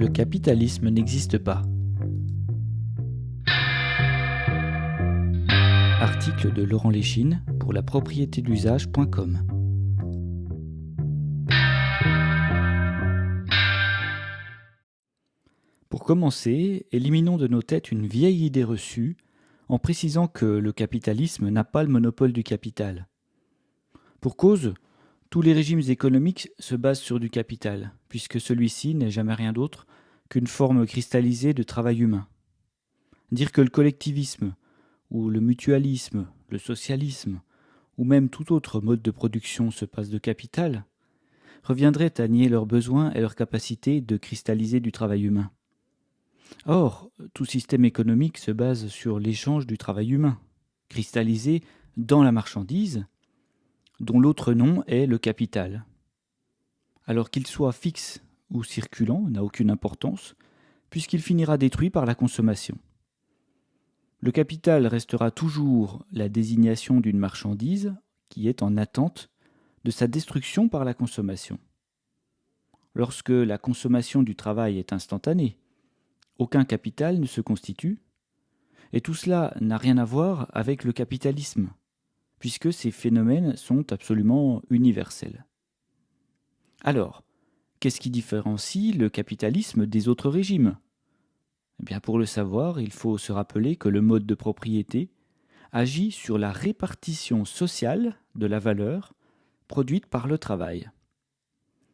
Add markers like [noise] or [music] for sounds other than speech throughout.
le capitalisme n'existe pas. Article de Laurent Léchine pour la propriété d'usage.com. Pour commencer, éliminons de nos têtes une vieille idée reçue en précisant que le capitalisme n'a pas le monopole du capital. Pour cause, tous les régimes économiques se basent sur du capital, puisque celui-ci n'est jamais rien d'autre qu'une forme cristallisée de travail humain. Dire que le collectivisme, ou le mutualisme, le socialisme, ou même tout autre mode de production se passe de capital, reviendrait à nier leurs besoins et leur capacité de cristalliser du travail humain. Or, tout système économique se base sur l'échange du travail humain, cristallisé dans la marchandise, dont l'autre nom est le capital. Alors qu'il soit fixe ou circulant n'a aucune importance, puisqu'il finira détruit par la consommation. Le capital restera toujours la désignation d'une marchandise qui est en attente de sa destruction par la consommation. Lorsque la consommation du travail est instantanée, aucun capital ne se constitue, et tout cela n'a rien à voir avec le capitalisme, puisque ces phénomènes sont absolument universels. Alors, qu'est-ce qui différencie le capitalisme des autres régimes? Eh bien, Pour le savoir, il faut se rappeler que le mode de propriété agit sur la répartition sociale de la valeur produite par le travail.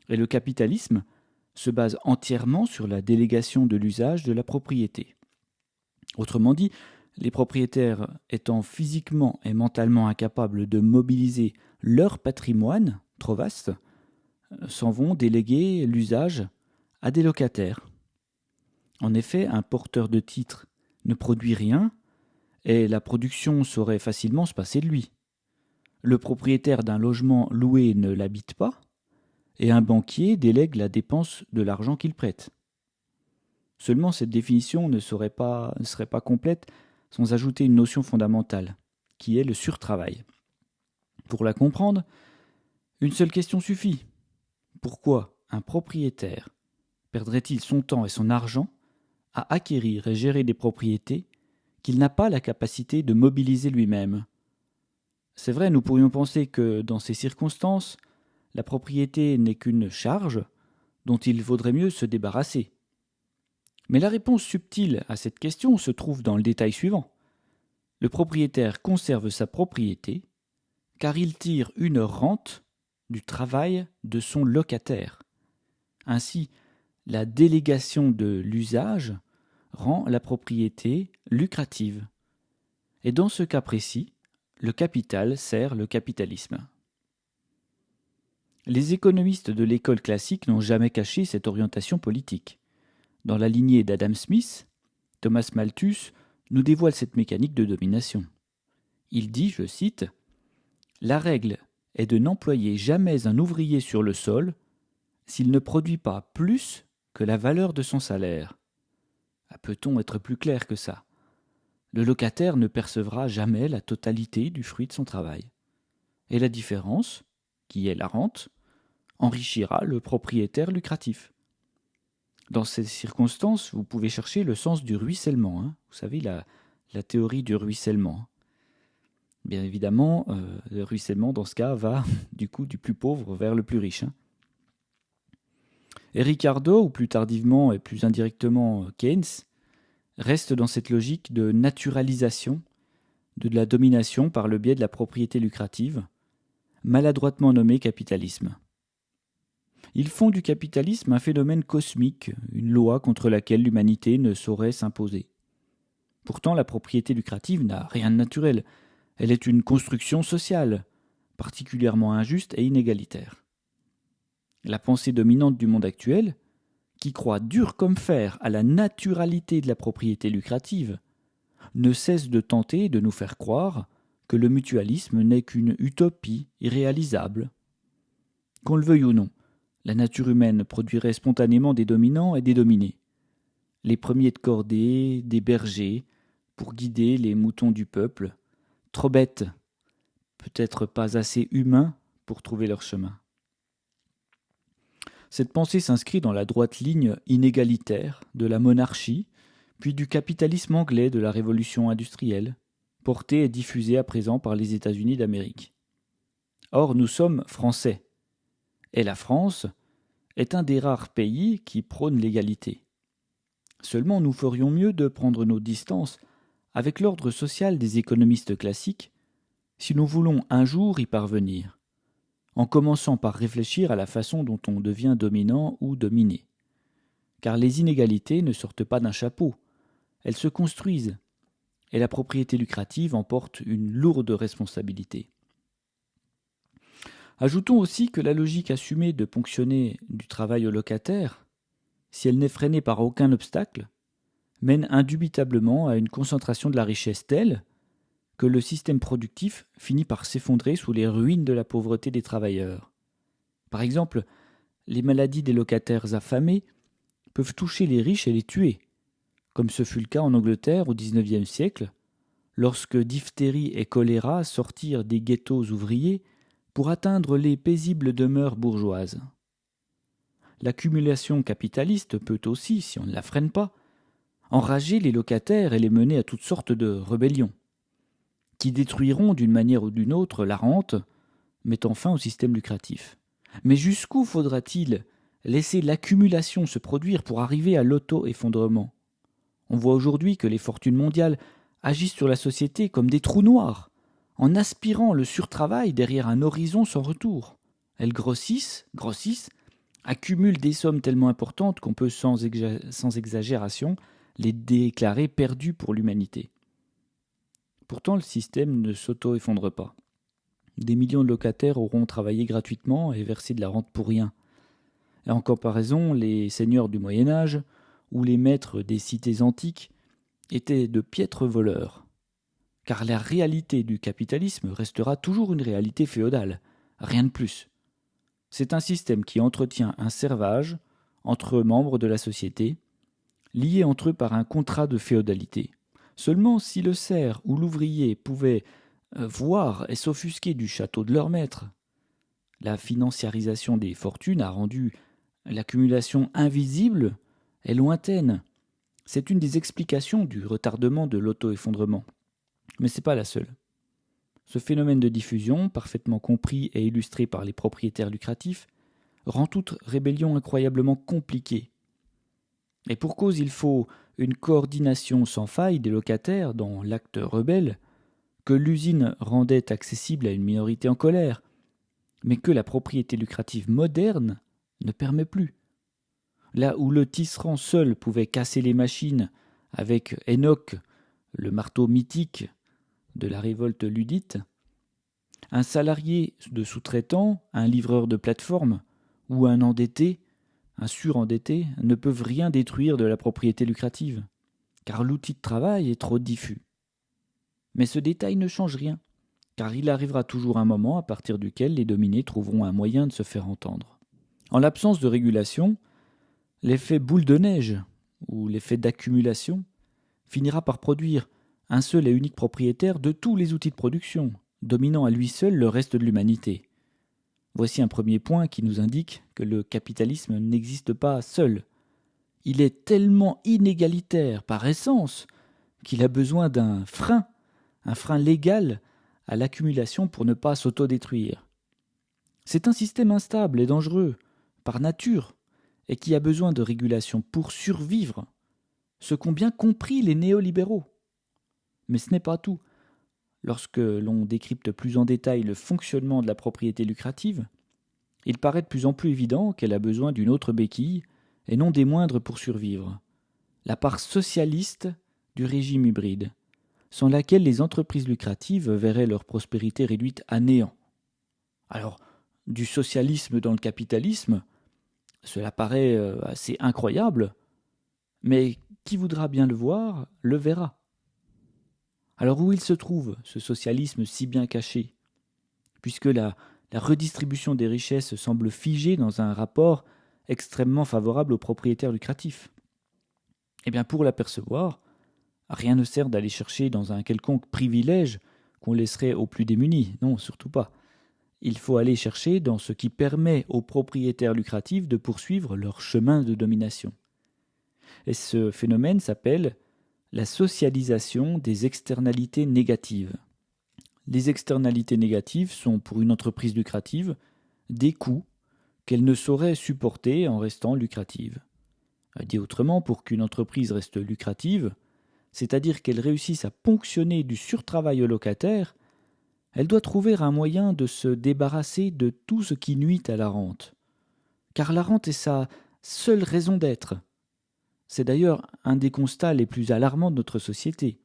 Et le capitalisme se base entièrement sur la délégation de l'usage de la propriété. Autrement dit, les propriétaires étant physiquement et mentalement incapables de mobiliser leur patrimoine, trop vaste, s'en vont déléguer l'usage à des locataires. En effet, un porteur de titre ne produit rien et la production saurait facilement se passer de lui. Le propriétaire d'un logement loué ne l'habite pas et un banquier délègue la dépense de l'argent qu'il prête. Seulement cette définition ne serait pas complète sans ajouter une notion fondamentale, qui est le surtravail. Pour la comprendre, une seule question suffit. Pourquoi un propriétaire perdrait-il son temps et son argent à acquérir et gérer des propriétés qu'il n'a pas la capacité de mobiliser lui-même? C'est vrai, nous pourrions penser que dans ces circonstances, la propriété n'est qu'une charge dont il vaudrait mieux se débarrasser. Mais la réponse subtile à cette question se trouve dans le détail suivant. Le propriétaire conserve sa propriété car il tire une rente du travail de son locataire. Ainsi, la délégation de l'usage rend la propriété lucrative. Et dans ce cas précis, le capital sert le capitalisme. Les économistes de l'école classique n'ont jamais caché cette orientation politique. Dans la lignée d'Adam Smith, Thomas Malthus nous dévoile cette mécanique de domination. Il dit, je cite, La règle est de n'employer jamais un ouvrier sur le sol s'il ne produit pas plus que la valeur de son salaire. Ah, peut-on être plus clair que ça? Le locataire ne percevra jamais la totalité du fruit de son travail. Et la différence, qui est la rente, enrichira le propriétaire lucratif. Dans ces circonstances, vous pouvez chercher le sens du ruissellement. Hein. Vous savez, la, théorie du ruissellement. Bien évidemment, euh, le ruissellement, dans ce cas, va [laughs] du coup du plus pauvre vers le plus riche. Hein. Et Ricardo, ou plus tardivement et plus indirectement euh, Keynes, reste dans cette logique de naturalisation de la domination par le biais de la propriété lucrative, maladroitement nommée capitalisme. Ils font du capitalisme un phénomène cosmique, une loi contre laquelle l'humanité ne saurait s'imposer. Pourtant, la propriété lucrative n'a rien de naturel. Elle est une construction sociale, particulièrement injuste et inégalitaire. La pensée dominante du monde actuel, qui croit dur comme fer à la naturalité de la propriété lucrative, ne cesse de tenter de nous faire croire que le mutualisme n'est qu'une utopie irréalisable. Qu'on le veuille ou non, la nature humaine produirait spontanément des dominants et des dominés. Les premiers de cordée, des bergers, pour guider les moutons du peuple, trop bêtes, peut-être pas assez humains pour trouver leur chemin. Cette pensée s'inscrit dans la droite ligne inégalitaire de la monarchie, puis du capitalisme anglais de la révolution industrielle, porté et diffusé à présent par les États-Unis d'Amérique. Or, nous sommes français, et la France est un des rares pays qui prône l'égalité. Seulement nous ferions mieux de prendre nos distances avec l'ordre social des économistes classiques si nous voulons un jour y parvenir, en commençant par réfléchir à la façon dont on devient dominant ou dominé. Car les inégalités ne sortent pas d'un chapeau, elles se construisent, et la propriété lucrative emporte une lourde responsabilité. Ajoutons aussi que la logique assumée de ponctionner du travail au locataire, si elle n'est freinée par aucun obstacle, mène indubitablement à une concentration de la richesse telle que le système productif finit par s'effondrer sous les ruines de la pauvreté des travailleurs. Par exemple, les maladies des locataires affamés peuvent toucher les riches et les tuer, comme ce fut le cas en Angleterre au XIXe siècle, lorsque diphtérie et choléra sortirent des ghettos ouvriers pour atteindre les paisibles demeures bourgeoises. L'accumulation capitaliste peut aussi, si on ne la freine pas, enrager les locataires et les mener à toutes sortes de rébellions, qui détruiront d'une manière ou d'une autre la rente, mettant fin au système lucratif. Mais jusqu'où faudra-t-il laisser l'accumulation se produire pour arriver à l'auto-effondrement? On voit aujourd'hui que les fortunes mondiales agissent sur la société comme des trous noirs, en aspirant le surtravail derrière un horizon sans retour. Elles grossissent, grossissent, accumulent des sommes tellement importantes qu'on peut sans, exagération les déclarer perdus pour l'humanité. Pourtant, le système ne s'auto-effondre pas. Des millions de locataires auront travaillé gratuitement et versé de la rente pour rien. En comparaison, les seigneurs du Moyen Âge ou les maîtres des cités antiques étaient de piètres voleurs car la réalité du capitalisme restera toujours une réalité féodale, rien de plus. C'est un système qui entretient un servage entre membres de la société, liés entre eux par un contrat de féodalité. Seulement si le serf ou l'ouvrier pouvaient euh, voir et s'offusquer du château de leur maître, la financiarisation des fortunes a rendu l'accumulation invisible et lointaine. C'est une des explications du retardement de l'auto-effondrement. Mais ce n'est pas la seule. Ce phénomène de diffusion, parfaitement compris et illustré par les propriétaires lucratifs, rend toute rébellion incroyablement compliquée. Et pour cause, il faut une coordination sans faille des locataires dans l'acte rebelle, que l'usine rendait accessible à une minorité en colère, mais que la propriété lucrative moderne ne permet plus. Là où le tisserand seul pouvait casser les machines avec Enoch, le marteau mythique de la révolte ludite, un salarié de sous-traitant, un livreur de plateforme ou un endetté, un surendetté, ne peuvent rien détruire de la propriété lucrative, car l'outil de travail est trop diffus. Mais ce détail ne change rien, car il arrivera toujours un moment à partir duquel les dominés trouveront un moyen de se faire entendre. En l'absence de régulation, l'effet boule de neige, ou l'effet d'accumulation, finira par produire un seul et unique propriétaire de tous les outils de production, dominant à lui seul le reste de l'humanité. Voici un premier point qui nous indique que le capitalisme n'existe pas seul. Il est tellement inégalitaire par essence qu'il a besoin d'un frein, un frein légal à l'accumulation pour ne pas s'autodétruire. C'est un système instable et dangereux, par nature, et qui a besoin de régulation pour survivre, ce qu'ont bien compris les néolibéraux. Mais ce n'est pas tout. Lorsque l'on décrypte plus en détail le fonctionnement de la propriété lucrative, il paraît de plus en plus évident qu'elle a besoin d'une autre béquille, et non des moindres pour survivre. La part socialiste du régime hybride, sans laquelle les entreprises lucratives verraient leur prospérité réduite à néant. Alors, du socialisme dans le capitalisme, cela paraît euh, assez incroyable, mais qui voudra bien le voir, le verra. Alors où il se trouve, ce socialisme si bien caché? Puisque la, la redistribution des richesses semble figée dans un rapport extrêmement favorable aux propriétaires lucratifs. Eh bien, pour l'apercevoir, rien ne sert d'aller chercher dans un quelconque privilège qu'on laisserait aux plus démunis, non, surtout pas. il faut aller chercher dans ce qui permet aux propriétaires lucratifs de poursuivre leur chemin de domination. Et ce phénomène s'appelle la socialisation des externalités négatives. Les externalités négatives sont pour une entreprise lucrative des coûts qu'elle ne saurait supporter en restant lucrative. Dit autrement, pour qu'une entreprise reste lucrative, c'est-à-dire qu'elle réussisse à ponctionner du surtravail au locataire, elle doit trouver un moyen de se débarrasser de tout ce qui nuit à la rente. Car la rente est sa seule raison d'être. C'est d'ailleurs un des constats les plus alarmants de notre société.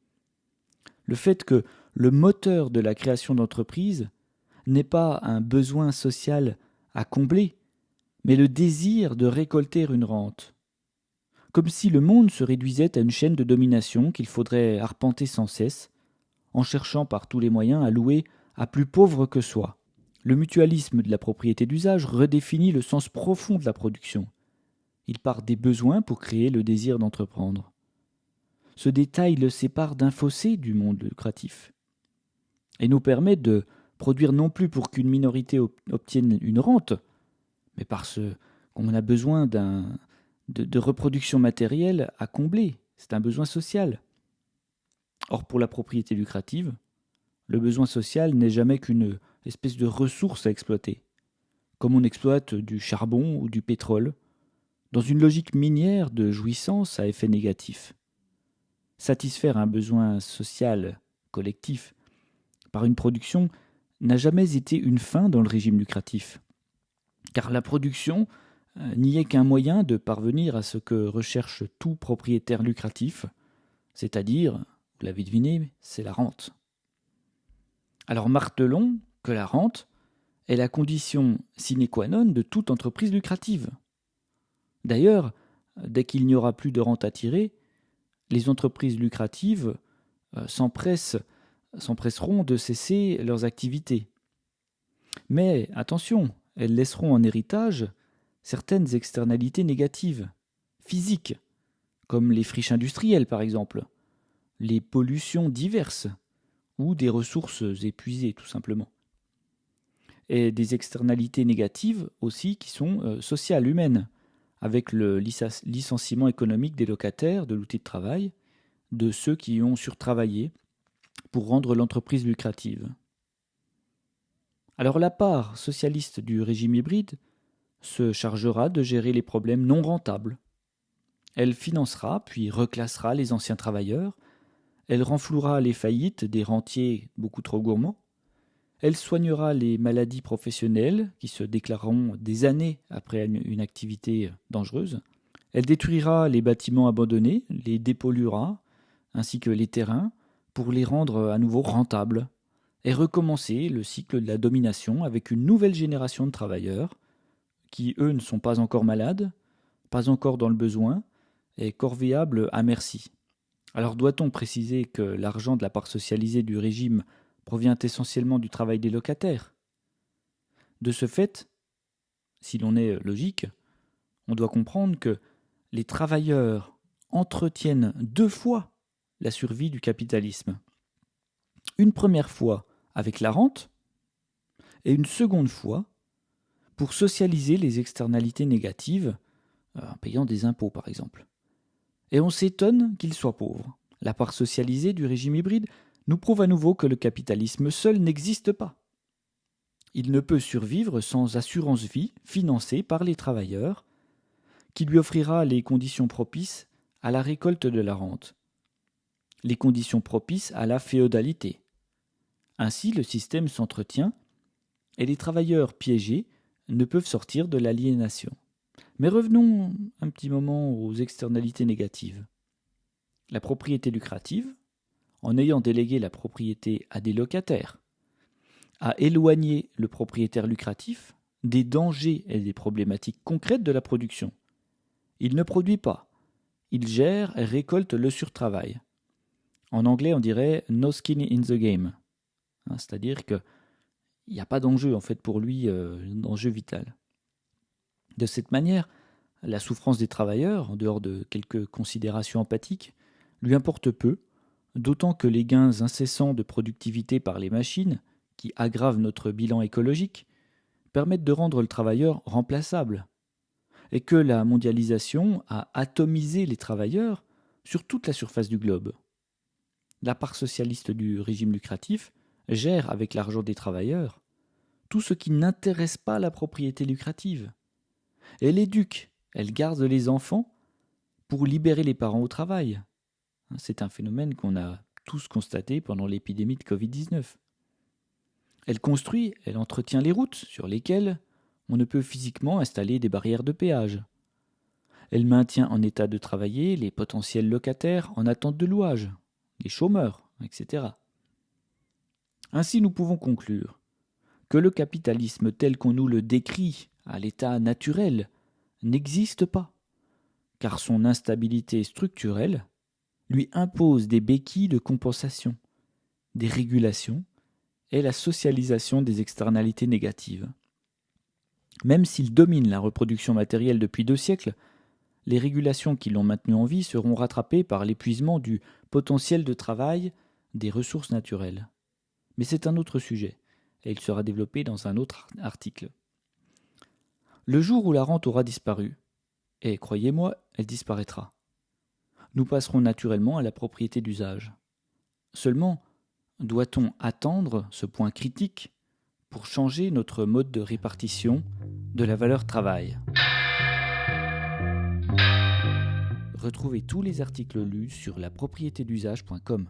Le fait que le moteur de la création d'entreprise n'est pas un besoin social à combler, mais le désir de récolter une rente. Comme si le monde se réduisait à une chaîne de domination qu'il faudrait arpenter sans cesse, en cherchant par tous les moyens à louer à plus pauvre que soi. Le mutualisme de la propriété d'usage redéfinit le sens profond de la production. Il part des besoins pour créer le désir d'entreprendre. Ce détail le sépare d'un fossé du monde lucratif et nous permet de produire non plus pour qu'une minorité obtienne une rente, mais parce qu'on a besoin d'un, de, de reproduction matérielle à combler. C'est un besoin social. Or, pour la propriété lucrative, le besoin social n'est jamais qu'une espèce de ressource à exploiter, comme on exploite du charbon ou du pétrole, dans une logique minière de jouissance à effet négatif. Satisfaire un besoin social collectif par une production n'a jamais été une fin dans le régime lucratif, car la production euh, n'y est qu'un moyen de parvenir à ce que recherche tout propriétaire lucratif, c'est-à-dire, vous l'avez deviné, c'est la rente. Alors martelons que la rente est la condition sine qua non de toute entreprise lucrative. D'ailleurs, dès qu'il n'y aura plus de rente à tirer, les entreprises lucratives euh, s'empresseront de cesser leurs activités. Mais attention, elles laisseront en héritage certaines externalités négatives, physiques, comme les friches industrielles par exemple, les pollutions diverses, ou des ressources épuisées tout simplement. Et des externalités négatives aussi qui sont euh, sociales, humaines, avec le licenciement économique des locataires de l'outil de travail, de ceux qui ont surtravaillé pour rendre l'entreprise lucrative. Alors la part socialiste du régime hybride se chargera de gérer les problèmes non rentables. Elle financera puis reclassera les anciens travailleurs elle renflouera les faillites des rentiers beaucoup trop gourmands. Elle soignera les maladies professionnelles qui se déclareront des années après une activité dangereuse. Elle détruira les bâtiments abandonnés, les dépolluera, ainsi que les terrains, pour les rendre à nouveau rentables, et recommencer le cycle de la domination avec une nouvelle génération de travailleurs, qui eux ne sont pas encore malades, pas encore dans le besoin, et corvéables à merci. Alors doit-on préciser que l'argent de la part socialisée du régime provient essentiellement du travail des locataires De ce fait, si l'on est logique, on doit comprendre que les travailleurs entretiennent deux fois la survie du capitalisme. Une première fois avec la rente et une seconde fois pour socialiser les externalités négatives euh, en payant des impôts par exemple et on s'étonne qu'il soit pauvre. La part socialisée du régime hybride nous prouve à nouveau que le capitalisme seul n'existe pas. Il ne peut survivre sans assurance vie financée par les travailleurs, qui lui offrira les conditions propices à la récolte de la rente, les conditions propices à la féodalité. Ainsi le système s'entretient et les travailleurs piégés ne peuvent sortir de l'aliénation. Mais revenons un petit moment aux externalités négatives. La propriété lucrative, en ayant délégué la propriété à des locataires, a éloigné le propriétaire lucratif des dangers et des problématiques concrètes de la production. Il ne produit pas, il gère et récolte le surtravail. En anglais, on dirait no skin in the game, hein, c'est-à-dire qu'il n'y a pas d'enjeu en fait pour lui, euh, d'enjeu vital. De cette manière, la souffrance des travailleurs, en dehors de quelques considérations empathiques, lui importe peu, d'autant que les gains incessants de productivité par les machines, qui aggravent notre bilan écologique, permettent de rendre le travailleur remplaçable, et que la mondialisation a atomisé les travailleurs sur toute la surface du globe. La part socialiste du régime lucratif gère avec l'argent des travailleurs tout ce qui n'intéresse pas la propriété lucrative. Elle éduque, elle garde les enfants pour libérer les parents au travail. C'est un phénomène qu'on a tous constaté pendant l'épidémie de Covid-19. Elle construit, elle entretient les routes sur lesquelles on ne peut physiquement installer des barrières de péage. Elle maintient en état de travailler les potentiels locataires en attente de louage, les chômeurs, etc. Ainsi nous pouvons conclure que le capitalisme tel qu'on nous le décrit à l'état naturel n'existe pas, car son instabilité structurelle lui impose des béquilles de compensation, des régulations et la socialisation des externalités négatives. Même s'il domine la reproduction matérielle depuis deux siècles, les régulations qui l'ont maintenu en vie seront rattrapées par l'épuisement du potentiel de travail des ressources naturelles. Mais c'est un autre sujet, et il sera développé dans un autre article. Le jour où la rente aura disparu, et croyez-moi, elle disparaîtra, nous passerons naturellement à la propriété d'usage. Seulement, doit-on attendre ce point critique pour changer notre mode de répartition de la valeur travail? Retrouvez tous les articles lus sur la d'usage.com.